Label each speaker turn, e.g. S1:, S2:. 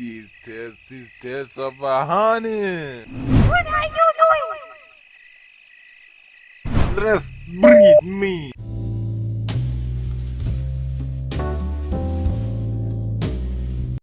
S1: These taste these taste of a honey.
S2: What are you doing?
S1: Let's breathe me.